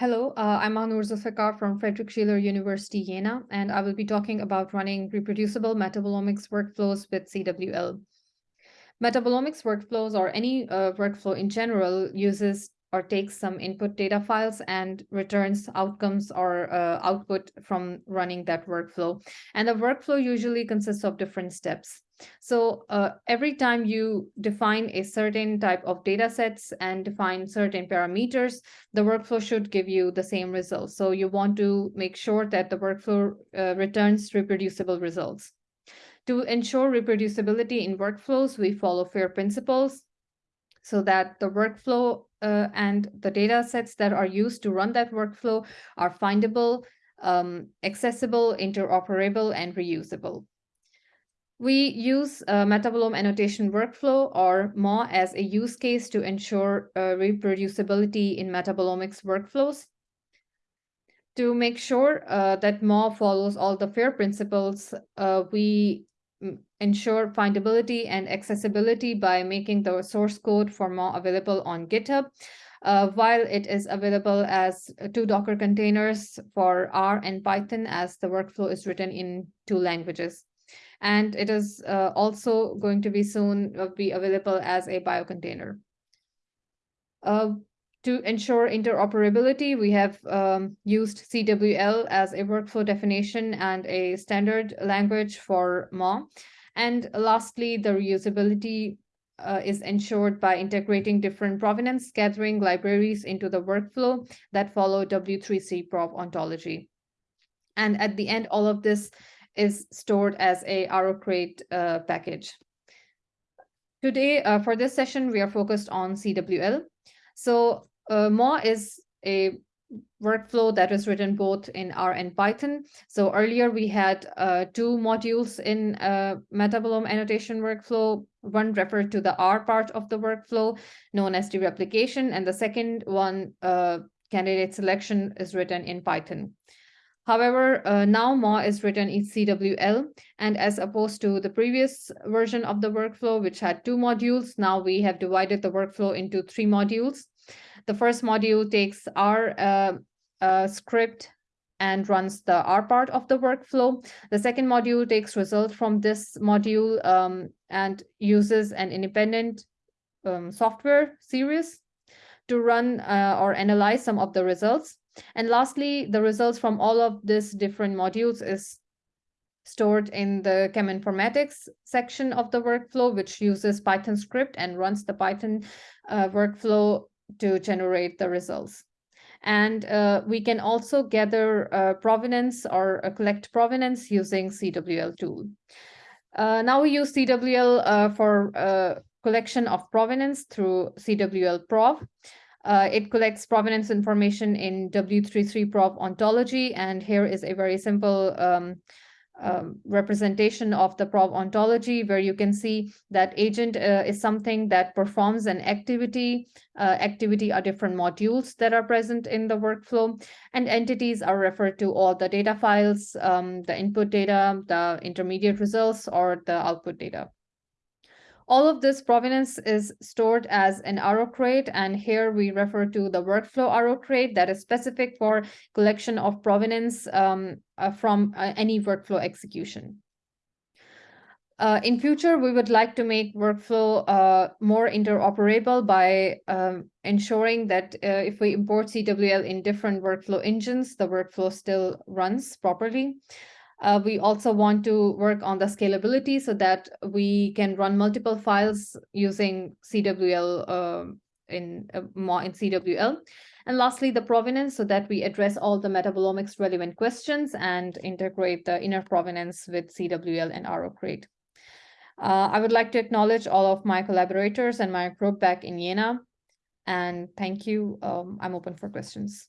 Hello, uh, I'm Mahnur Zulfikar from Friedrich Schiller University, Jena, and I will be talking about running reproducible metabolomics workflows with CWL. Metabolomics workflows or any uh, workflow in general uses or takes some input data files and returns outcomes or uh, output from running that workflow. And the workflow usually consists of different steps. So uh, every time you define a certain type of data sets and define certain parameters, the workflow should give you the same results. So you want to make sure that the workflow uh, returns reproducible results. To ensure reproducibility in workflows, we follow FAIR principles so that the workflow uh, and the data sets that are used to run that workflow are findable, um, accessible, interoperable, and reusable. We use a metabolome annotation workflow or MAW as a use case to ensure uh, reproducibility in metabolomics workflows. To make sure uh, that MAW follows all the FAIR principles, uh, we ensure findability and accessibility by making the source code for MAW available on GitHub. Uh, while it is available as two Docker containers for R and Python as the workflow is written in two languages. And it is uh, also going to be soon uh, be available as a biocontainer. Uh, to ensure interoperability, we have um, used CWL as a workflow definition and a standard language for MAW. And lastly, the reusability uh, is ensured by integrating different provenance gathering libraries into the workflow that follow W3C prov ontology. And at the end, all of this is stored as a RO-Crate uh, package. Today, uh, for this session, we are focused on CWL. So uh, is a workflow that is written both in R and Python. So earlier we had uh, two modules in uh, metabolome annotation workflow. One referred to the R part of the workflow known as dereplication, and the second one, uh, candidate selection, is written in Python. However, uh, now MAW is written in CWL, and as opposed to the previous version of the workflow, which had two modules, now we have divided the workflow into three modules. The first module takes our uh, uh, script and runs the R part of the workflow. The second module takes results from this module um, and uses an independent um, software SIRIUS to run uh, or analyze some of the results. And lastly, the results from all of these different modules is stored in the cheminformatics section of the workflow, which uses Python script and runs the Python uh, workflow to generate the results. And uh, we can also gather uh, provenance or uh, collect provenance using CWL tool. Uh, now we use CWL uh, for uh, collection of provenance through CWL prov. it collects provenance information in W3C prov ontology, and here is a very simple um, um, representation of the prov ontology where you can see that agent uh, is something that performs an activity. Uh, activity are different modules that are present in the workflow and entities are referred to all the data files, um, the input data, the intermediate results or the output data. All of this provenance is stored as an RO-Crate, and here we refer to the workflow RO-Crate that is specific for collection of provenance um, uh, from uh, any workflow execution. Uh, in future, we would like to make workflow uh, more interoperable by um, ensuring that uh, if we import CWL in different workflow engines, the workflow still runs properly. Uh, we also want to work on the scalability so that we can run multiple files using CWL uh, in uh, more in CWL. And lastly, the provenance so that we address all the metabolomics relevant questions and integrate the inner provenance with CWL and RO-Crate. Uh, I would like to acknowledge all of my collaborators and my group back in Jena. And thank you. Um, I'm open for questions.